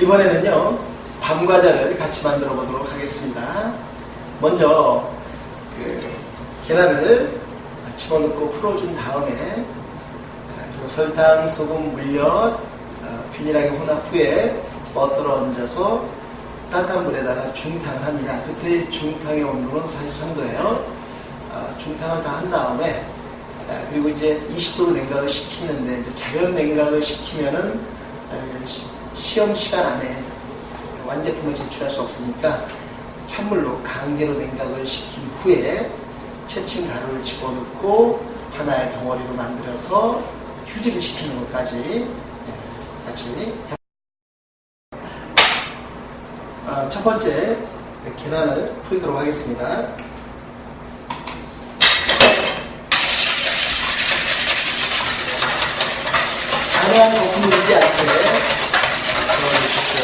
이번에는요 밤과자를 같이 만들어 보도록 하겠습니다. 먼저 그 계란을 집어넣고 풀어준 다음에 그리고 설탕, 소금, 물엿 어, 균일하게 혼합 후에 버터를 얹어서 따뜻한 물에다가 중탕을 합니다. 그때 중탕의 온도는 43도예요. 중탕을 다 한 다음에 아, 그리고 이제 20도로 냉각을 시키는데 자연 냉각을 시키면은 아, 시- 시험 시간 안에 완제품을 제출할 수 없으니까 찬물로 강제로 냉각을 시킨 후에 채친 가루를 집어넣고 하나의 덩어리로 만들어서 휴지를 시키는 것까지 네, 같이 아, 첫 번째 계란을 풀도록 하겠습니다. 강한 거품이 되지 않게 넣어주십시오.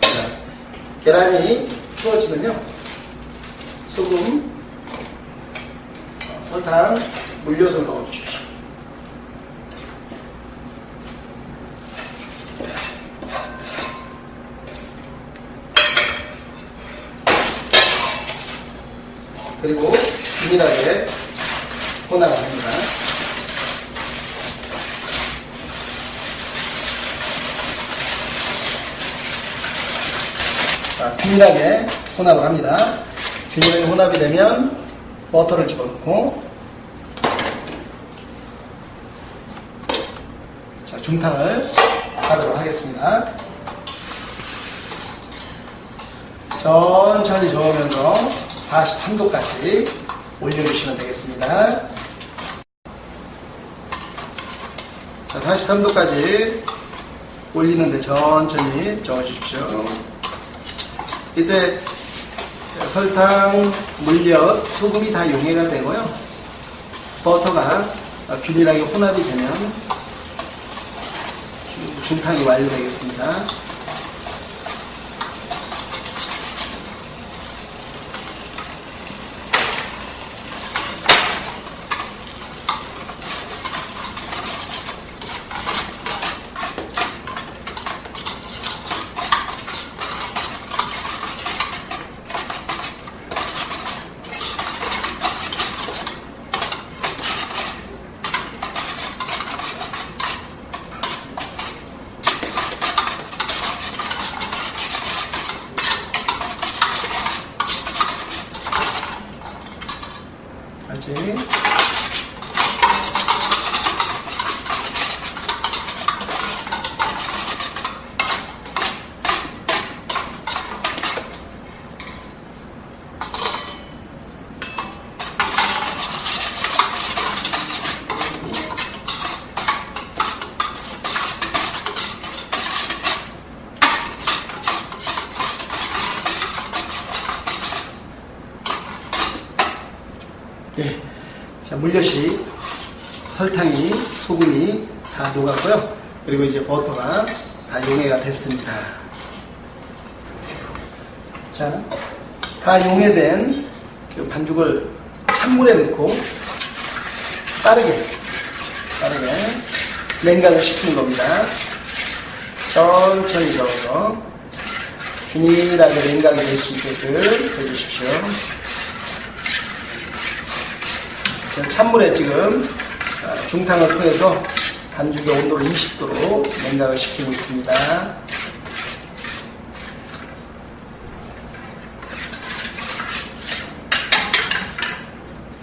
자, 계란이 풀어지면요. 소금, 어, 설탕, 물엿을 넣어주십시오. 그리고 균일하게 혼합을 합니다. 자, 균일하게 혼합을 합니다. 균일하게 혼합이 되면 버터를 집어넣고 자, 중탕을 하도록 하겠습니다. 천천히 저으면서 43도까지 올려주시면 되겠습니다. 자, 43도까지 올리는데 천천히 저어주십시오. 이때 설탕, 물엿, 소금이 다 용해가 되고요. 버터가 균일하게 혼합이 되면 중- 중탕이 완료되겠습니다. 아직 예. 자, 물엿이 설탕이 소금이 다 녹았고요. 그리고 이제 버터가 다 용해가 됐습니다. 자, 다 용해된 그 반죽을 찬물에 넣고 빠르게 빠르게 냉각을 시키는 겁니다. 천천히 저어서 균일하게 냉각이 될 수 있게끔 해주십시오. 찬물에 지금 아, 중탕을 통해서 반죽의 온도를 20도로 냉각을 시키고 있습니다.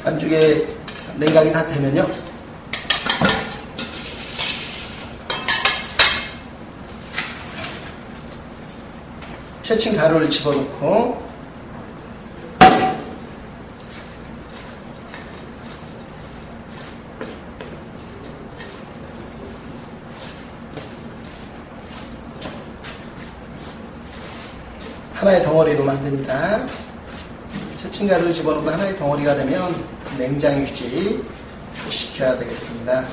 반죽의 냉각이 다 되면요. 채친 가루를 집어넣고 하나의 덩어리로 만듭니다. 채친 가루를 집어넣고 하나의 덩어리가 되면 냉장 유지 시켜야 되겠습니다.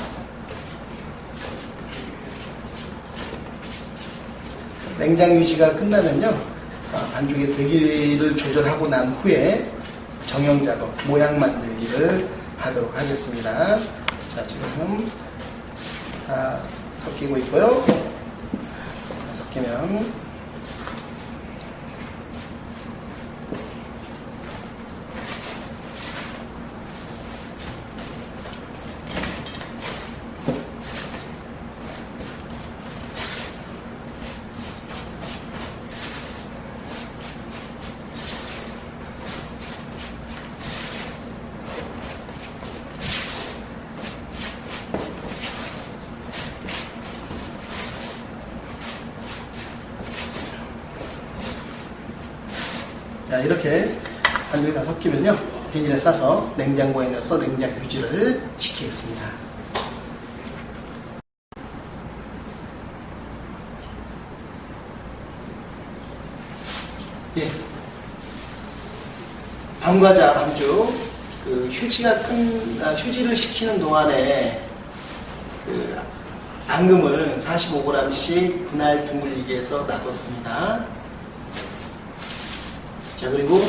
냉장 유지가 끝나면요. 아, 반죽의 대기를 조절하고 난 후에 정형 작업, 모양 만들기를 하도록 하겠습니다. 자, 지금 다 섞이고 있고요. 섞이면 자, 이렇게 반죽이 다 섞이면요. 비닐에 싸서 냉장고에 넣어서 냉장 유지를 시키겠습니다. 예. 밤과자 반죽, 그 휴지가 큰, 아, 휴지를 식히는 동안에 그 앙금을 45g씩 분할 둥글리게 해서 놔뒀습니다. 자 그리고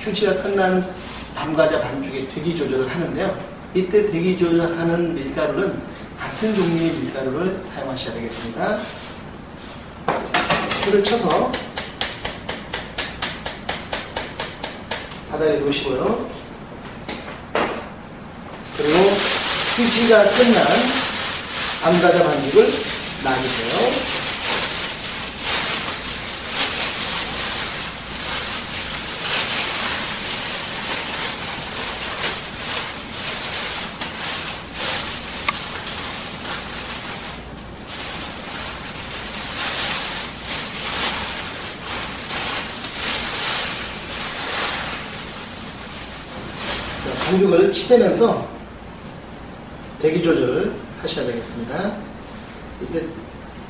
휴지가 끝난 밤과자 반죽의 대기 조절을 하는데요. 이때 대기 조절하는 밀가루는 같은 종류의 밀가루를 사용하셔야 되겠습니다. 줄을 쳐서 바닥에 놓으시고요. 그리고 휴지가 끝난 밤과자 반죽을 나누세요. 자, 반죽을 치대면서 대기 조절을 하셔야 되겠습니다. 이때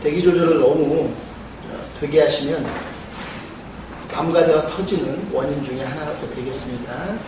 대기 조절을 너무 어, 되게 하시면 밤과자가 터지는 원인 중에 하나가 또 되겠습니다.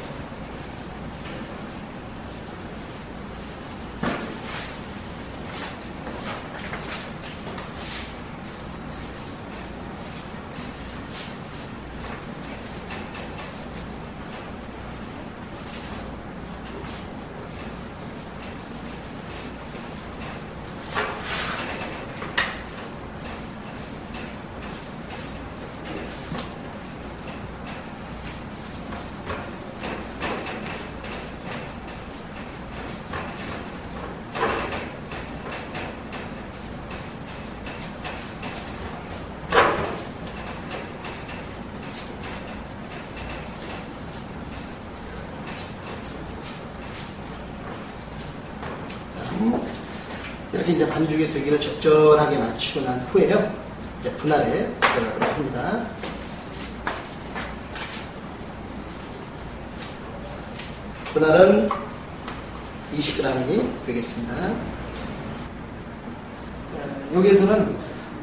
이제 반죽의 되기를 적절하게 맞추고 난 후에요. 이제 분할에 들어가도록 합니다. 분할은 20g이 되겠습니다. 어, 여기에서는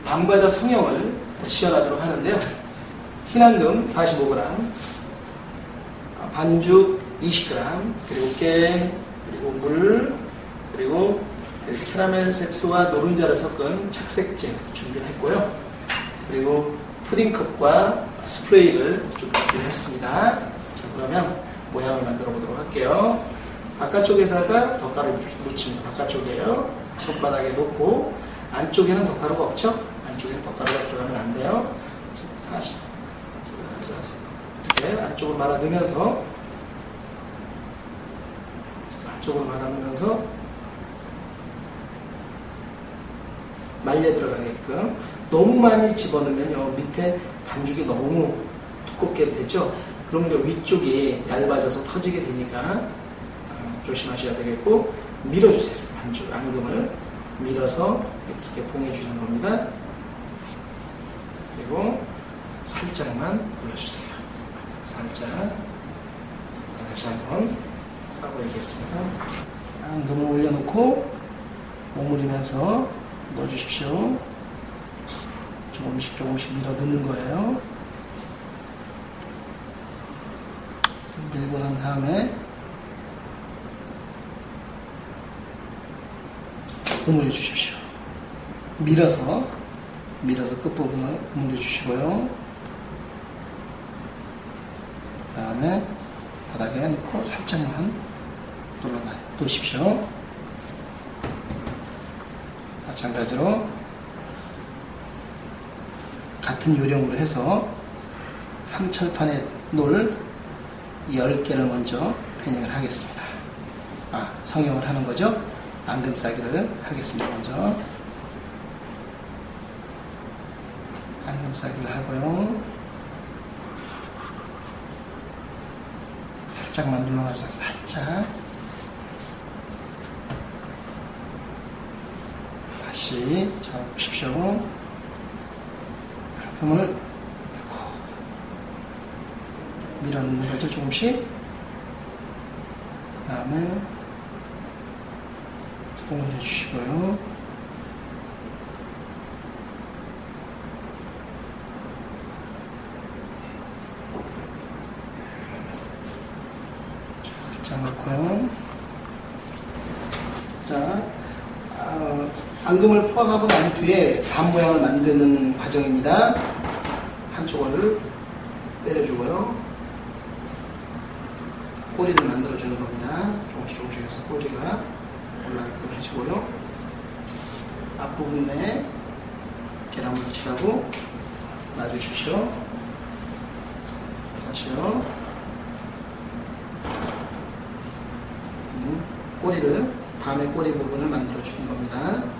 밤과자 성형을 시연하도록 하는데요. 흰앙금 45g, 아, 반죽 20g, 그리고 깨, 그리고 물, 그리고 그 캐러멜 색소와 노른자를 섞은 착색제 준비했고요. 그리고 푸딩컵과 스프레이를 준비했습니다. 자, 그러면 모양을 만들어 보도록 할게요. 바깥쪽에다가 덧가루 묻힙니다. 바깥쪽에요. 손바닥에 놓고 안쪽에는 덧가루가 없죠? 안쪽에는 덧가루가 들어가면 안 돼요. 자, 40. 이렇게 안쪽을 말아 넣으면서 안쪽을 말아 넣으면서 말려 들어가게끔 너무 많이 집어넣으면요 밑에 반죽이 너무 두껍게 되죠? 그러면 이제 위쪽이 얇아져서 터지게 되니까 어, 조심하셔야 되겠고 밀어주세요. 반죽 앙금을 밀어서 이렇게 봉해주는 겁니다. 그리고 살짝만 올려주세요. 살짝. 다시 한번 싸보이겠습니다. 앙금을 올려놓고 오므리면서 넣어주십시오. 조금씩 조금씩 밀어 넣는 거예요. 밀고 난 다음에 오므려 주십시오. 밀어서 밀어서 끝부분을 오므려 주시고요. 그 다음에 바닥에 놓고 살짝만 눌러놔 놓으십시오. 마찬가지로 같은 요령으로 해서 한 철판에 놓을 10개를 먼저 패닝을 하겠습니다. 아, 성형을 하는 거죠. 앙금 싸기를 하겠습니다. 먼저 앙금 싸기를 하고요. 살짝만 눌러놔서 살짝 다시 잡으십시오. 앙금을 밀어넣는 거죠, 조금씩. 그 다음에 소금을 해주시고요. 살짝 넣고요. 자, 어, 앙금을 포함하고 난 뒤에 반 모양을 만드는 과정입니다. 한쪽을 때려주고요. 꼬리를 만들어주는 겁니다. 조금씩 조금씩 해서 꼬리가 올라가게끔 해주고요. 앞부분에 계란물 칠하고 놔주십시오. 다시요. 음, 꼬리를, 밤의 꼬리 부분을 만들어주는 겁니다.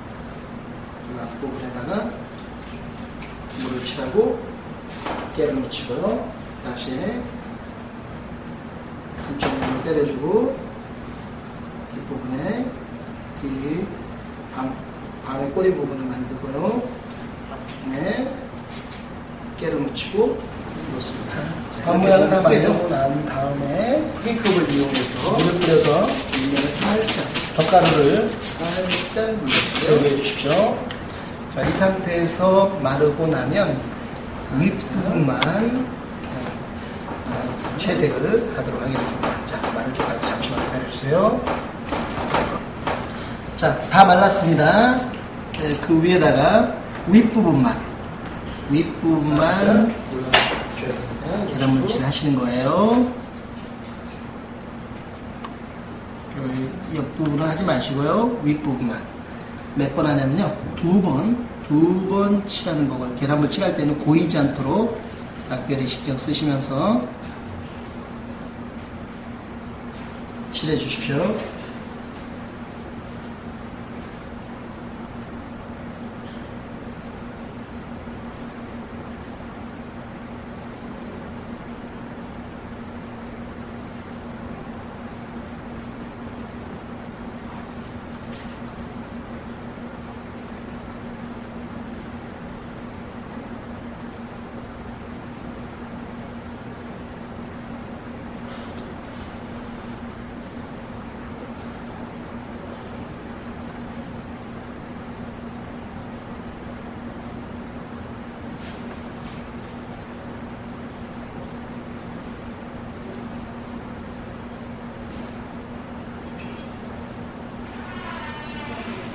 그리고 앞부분에다가 물을 칠하고 깨를 묻히고요. 다시 한쪽으로 때려주고 뒷부분에 이 방, 방의 꼬리 부분을 만들고요. 앞부분에 깨를 묻히고 놓습니다. 방 모양을 다 만들고 난 다음에 핑크를 이용해서 물을 뿌려서 윗면을 살짝 덧가루를 살짝 제거해 주십시오. 자, 이 상태에서 마르고 나면 윗부분만 어, 채색을 하도록 하겠습니다. 자, 마를 때까지 잠시만 기다려주세요. 자, 다 말랐습니다. 네, 그 위에다가 윗부분만, 윗부분만 계란물칠 하시는 거예요. 여기 옆부분은 하지 마시고요. 윗부분만. 몇 번 하냐면요. 두 번, 두 번 칠하는 거고요. 계란물 칠할 때는 고이지 않도록 각별히 신경 쓰시면서 칠해 주십시오.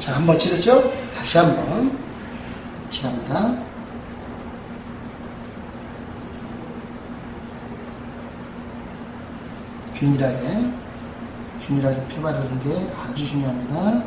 자, 한 번 칠했죠? 다시 한 번 칠합니다. 균일하게, 균일하게 펴 바르는 게 아주 중요합니다.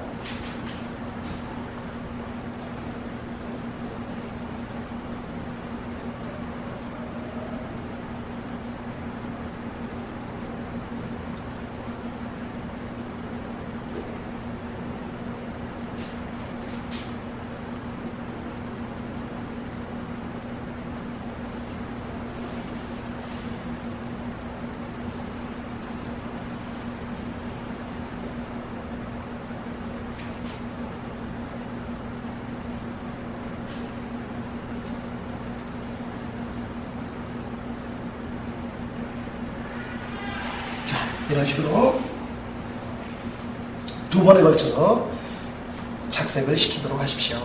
자, 이런 식으로 두 번에 걸쳐서 착색을 시키도록 하십시오.